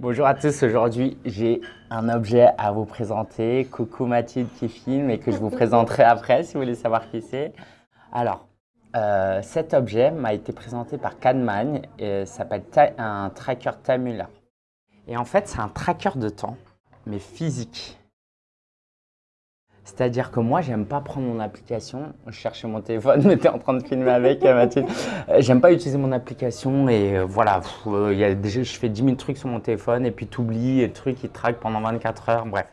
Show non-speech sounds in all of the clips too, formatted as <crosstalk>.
Bonjour à tous, aujourd'hui j'ai un objet à vous présenter. Coucou Mathilde qui filme et que je vous <laughs> présenterai après si vous voulez savoir qui c'est. Alors, euh, cet objet m'a été présenté par Cadman et s'appelle un tracker Tamuller. Et en fait, c'est un tracker de temps, mais physique. C'est-à-dire que moi, j'aime pas prendre mon application. Je cherchais mon téléphone, <laughs> tu en train de filmer avec, euh, Mathilde. Euh, j'aime pas utiliser mon application et euh, voilà, je fais 10 000 trucs sur mon téléphone et puis tu oublies et le truc, il traque pendant 24 heures, bref.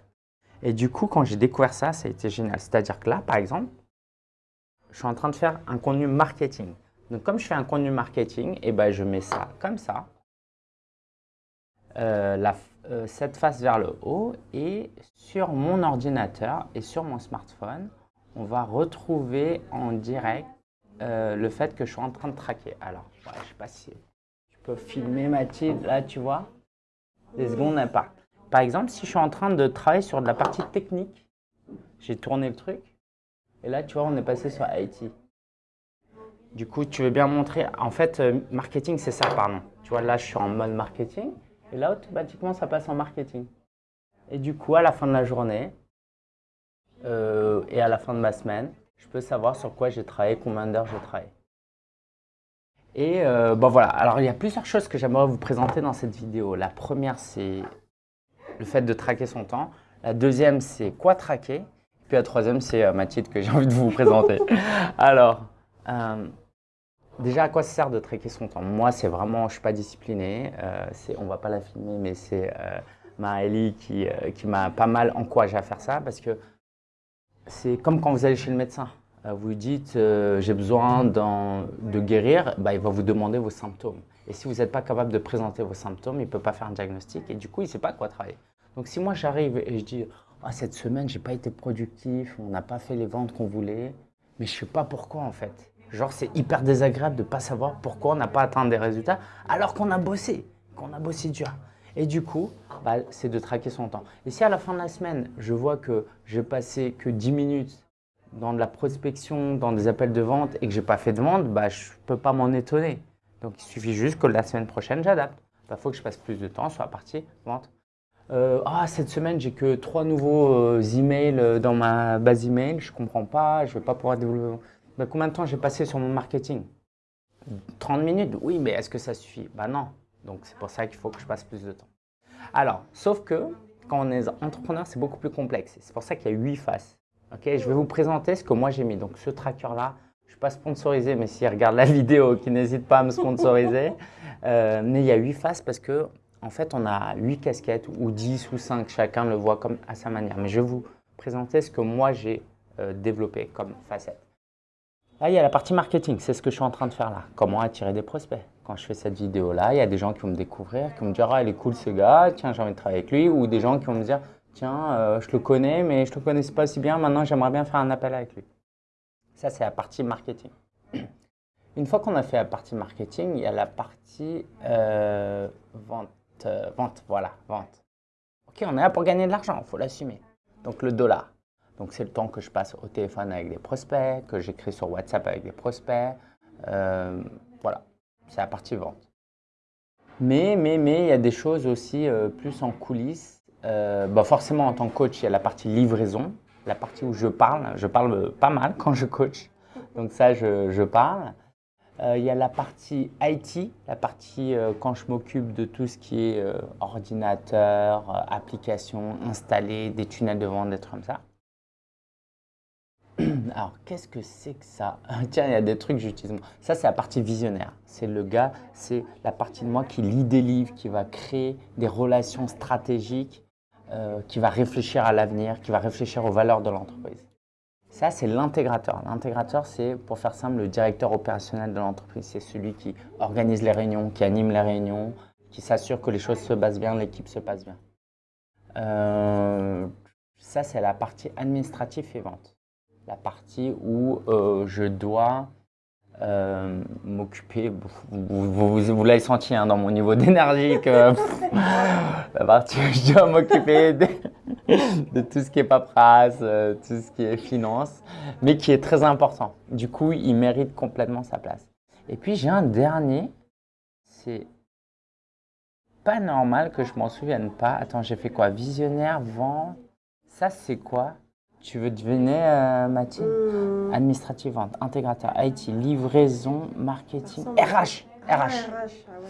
Et du coup, quand j'ai découvert ça, ça a été génial. C'est-à-dire que là, par exemple, je suis en train de faire un contenu marketing. Donc, comme je fais un contenu marketing, et eh ben, je mets ça comme ça. la, euh, cette face vers le haut et sur mon ordinateur et sur mon smartphone, on va retrouver en direct euh, le fait que je suis en train de traquer. Alors, je ne sais pas si tu peux filmer Mathilde, là tu vois, les secondes pas. Par exemple, si je suis en train de travailler sur de la partie technique, j'ai tourné le truc et là tu vois, on est passé sur IT. Du coup, tu veux bien montrer, en fait, euh, marketing c'est ça, pardon. Tu vois, là je suis en mode marketing. Et là, automatiquement, ça passe en marketing. Et du coup, à la fin de la journée euh, et à la fin de ma semaine, je peux savoir sur quoi j'ai travaillé, combien d'heures j'ai travaillé. Et euh, bon voilà, alors il y a plusieurs choses que j'aimerais vous présenter dans cette vidéo. La première, c'est le fait de traquer son temps. La deuxième, c'est quoi traquer. Puis la troisième, c'est euh, Mathilde que j'ai envie de vous présenter. <laughs> alors, Déjà, à quoi ça sert de traquer son temps? Moi, c'est vraiment, je ne suis pas discipliné. Euh, on ne va pas la filmer, mais c'est euh, Maëlie qui, euh, qui m'a pas mal encouragé à faire ça parce que c'est comme quand vous allez chez le médecin. Euh, vous lui dites j'ai besoin de guérir, bah, il va vous demander vos symptômes. Et si vous n'êtes pas capable de présenter vos symptômes, il ne peut pas faire un diagnostic et du coup, il ne sait pas quoi travailler. Donc, si moi j'arrive et je dis ah, cette semaine, je n'ai pas été productif, on n'a pas fait les ventes qu'on voulait, mais je ne sais pas pourquoi en fait. Genre, c'est hyper désagréable de ne pas savoir pourquoi on n'a pas atteint des résultats alors qu'on a bossé, qu'on a bossé dur. Et du coup, bah, c'est de traquer son temps. Et si à la fin de la semaine, je vois que j'ai passé que 10 minutes dans de la prospection, dans des appels de vente et que je n'ai pas fait de vente, bah, je peux pas m'en étonner. Donc, il suffit juste que la semaine prochaine, j'adapte. Il bah, faut que je passe plus de temps sur la partie vente. Euh, ah, cette semaine, j'ai que trois nouveaux euh, emails euh, dans ma base email, je comprends pas, je ne vais pas pouvoir développer. Ben, combien de temps j'ai passé sur mon marketing? 30 minutes? Oui, mais est-ce que ça suffit? Ben non. Donc, c'est pour ça qu'il faut que je passe plus de temps. Alors, sauf que quand on est entrepreneur, c'est beaucoup plus complexe. C'est pour ça qu'il y a 8 faces. Ok, je vais vous présenter ce que moi j'ai mis. Donc, ce tracker-là, je ne suis pas sponsorisé, mais s'il regarde la <laughs> vidéo, qui n'hésite pas à me sponsoriser. <laughs> Euh, mais il y a 8 faces parce que en fait, on a 8 casquettes ou 10 ou 5, chacun le voit comme à sa manière. Mais je vais vous présenter ce que moi j'ai euh, développé comme facette. Là, il y a la partie marketing, c'est ce que je suis en train de faire là. Comment attirer des prospects. Quand je fais cette vidéo-là, il y a des gens qui vont me découvrir, qui vont me dire « Ah, il est cool ce gars, tiens, j'ai envie de travailler avec lui » ou des gens qui vont me dire « Tiens, euh, je le connais, mais je ne le connaissais pas si bien, maintenant j'aimerais bien faire un appel avec lui. » Ça, c'est la partie marketing. <clears throat> Une fois qu'on a fait la partie marketing, il y a la partie euh, vente. Euh, vente, voilà, vente. Ok, on est là pour gagner de l'argent, il faut l'assumer. Donc le dollar. Donc, c'est le temps que je passe au téléphone avec des prospects, que j'écris sur WhatsApp avec des prospects. Euh, voilà, c'est la partie vente. Mais, mais, mais, il y a des choses aussi euh, plus en coulisses. Euh, bah forcément, en tant que coach, il y a la partie livraison, la partie où je parle. Je parle pas mal quand je coach. Donc ça, je, je parle. il y a la partie IT, la partie quand je m'occupe de tout ce qui est ordinateur, application, installer des tunnels de vente, des trucs comme ça. <clears throat> Alors, qu'est-ce que c'est que ça? <laughs> Tiens, il y a des trucs que j'utilise. Ça, c'est la partie visionnaire. C'est le gars, c'est la partie de moi qui lit des livres, qui va créer des relations stratégiques, euh, qui va réfléchir à l'avenir, qui va réfléchir aux valeurs de l'entreprise. Ça, c'est l'intégrateur. L'intégrateur, c'est, pour faire simple, le directeur opérationnel de l'entreprise. C'est celui qui organise les réunions, qui anime les réunions, qui s'assure que les choses se passent bien, l'équipe se passe bien. Euh, ça, c'est la partie administrative et vente la partie où euh, je dois euh, m'occuper, vous, vous, l'avez senti hein, dans mon niveau d'énergie, que <laughs> la partie où je dois m'occuper de, tout ce qui est paperasse, euh, tout ce qui est finance, mais qui est très important. Du coup, il mérite complètement sa place. Et puis, j'ai un dernier, c'est pas normal que je m'en souvienne pas. Attends, j'ai fait quoi? Visionnaire, vente. Ça, c'est quoi? Tu veux devenir, euh, Mathilde Hmm. Administrative vente, intégrateur, IT, livraison, marketing. RH. Ah, RH. RH, ah ouais,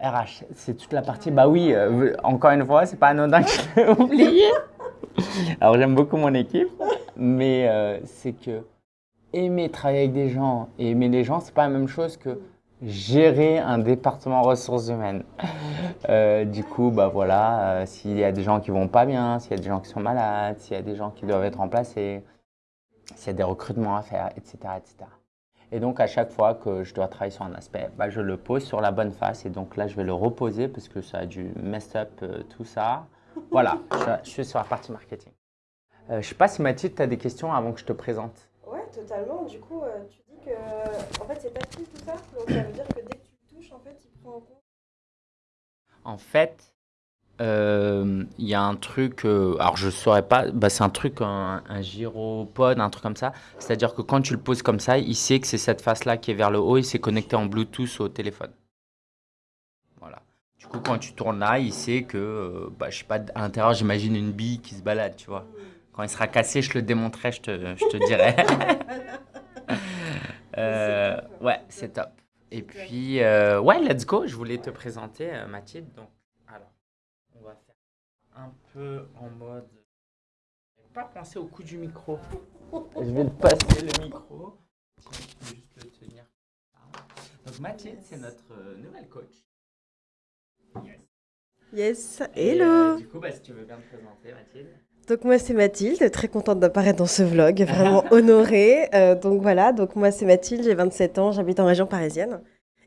ouais. RH, c'est toute la partie. Bah oui, euh, encore une fois, c'est pas anodin que je l'ai oublié. <laughs> Alors j'aime beaucoup mon équipe, mais euh, c'est que aimer travailler avec des gens et aimer les gens, c'est pas la même chose que gérer un département ressources humaines. <laughs> Euh, du coup, bah voilà, euh, s'il y a des gens qui vont pas bien, s'il y a des gens qui sont malades, s'il y a des gens qui doivent être remplacés, s'il y a des recrutements à faire, etc., etc. Et donc, à chaque fois que je dois travailler sur un aspect, bah, je le pose sur la bonne face. Et donc là, je vais le reposer parce que ça a dû mess up euh, tout ça. Voilà, je, suis sur la partie marketing. Je sais pas si Mathilde, tu as des questions avant que je te présente. Totalement. Du coup, euh, tu dis que en fait c'est tactile tout ça, donc ça veut dire que dès que tu le touches, en fait, il prend en compte. En fait, euh, il y a un truc, euh, alors je ne saurais pas, bah, c'est un truc, un, un gyropode, un truc comme ça. C'est-à-dire que quand tu le poses comme ça, il sait que c'est cette face-là qui est vers le haut et c'est connecté en Bluetooth au téléphone. Voilà. Du coup, quand tu tournes là, il sait que, euh, bah, je sais pas, à l'intérieur, j'imagine une bille qui se balade, tu vois. Quand il sera cassé, je le démonterai, je te, je te dirai. <laughs> Euh, ouais, c'est top. Et puis, euh, ouais, let's go. Je voulais te présenter euh, Mathilde. Donc, alors, on va faire un peu en mode. Pas pensé au coup du micro. <laughs> Je vais te passer le micro. Je vais juste le tenir. Donc, Mathilde, c'est notre nouvelle coach. Yes. Yes, Et, hello. euh, du coup, bah, si tu veux bien te présenter, Mathilde. Donc moi c'est Mathilde, très contente d'apparaître dans ce vlog, vraiment <laughs> honorée. Euh, donc voilà, donc moi c'est Mathilde, j'ai 27 ans, j'habite en région parisienne.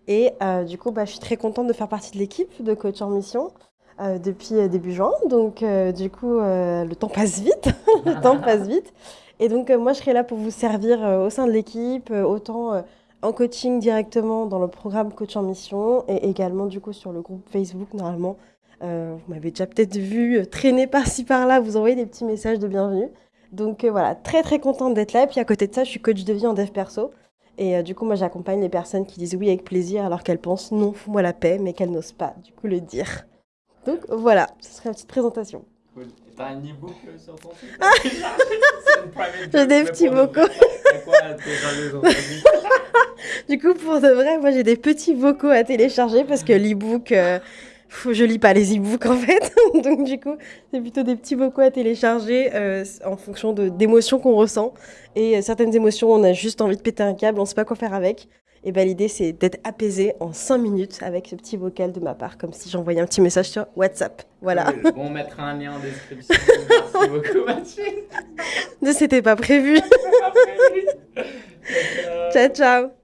Et euh, du coup, bah, je suis très contente de faire partie de l'équipe de Coach en Mission euh, depuis début juin. Donc du coup, le temps passe vite, <laughs> le temps passe vite. Et donc moi je serai là pour vous servir au sein de l'équipe, autant en coaching directement dans le programme Coach en Mission et également du coup sur le groupe Facebook normalement. Euh, vous m'avez déjà peut-être vu euh, traîner par-ci par-là, vous envoyer des petits messages de bienvenue. Donc euh, voilà, très très contente d'être là. Et puis à côté de ça, je suis coach de vie en dev perso. Et euh, du coup, moi j'accompagne les personnes qui disent oui avec plaisir alors qu'elles pensent non, fous-moi la paix, mais qu'elles n'osent pas du coup le dire. Donc voilà, ce serait une petite présentation. Cool. T'as un e-book sur ton site? <laughs> J'ai des petits vocaux. <laughs> Du coup, pour de vrai, moi j'ai des petits vocaux à télécharger parce que l'e-book, euh, je lis pas les e-books en fait. <laughs> Donc du coup, c'est plutôt des petits vocaux à télécharger euh, en fonction de d'émotions qu'on ressent. Et euh, certaines émotions, on a juste envie de péter un câble, on sait pas quoi faire avec. Et ben l'idée, c'est d'être apaisé en 5 minutes avec ce petit vocal de ma part, comme si j'envoyais un petit message sur WhatsApp. Voilà. On mettra un lien en description. Merci beaucoup, <laughs> Mathilde. <laughs> C'était pas prévu. ciao, ciao.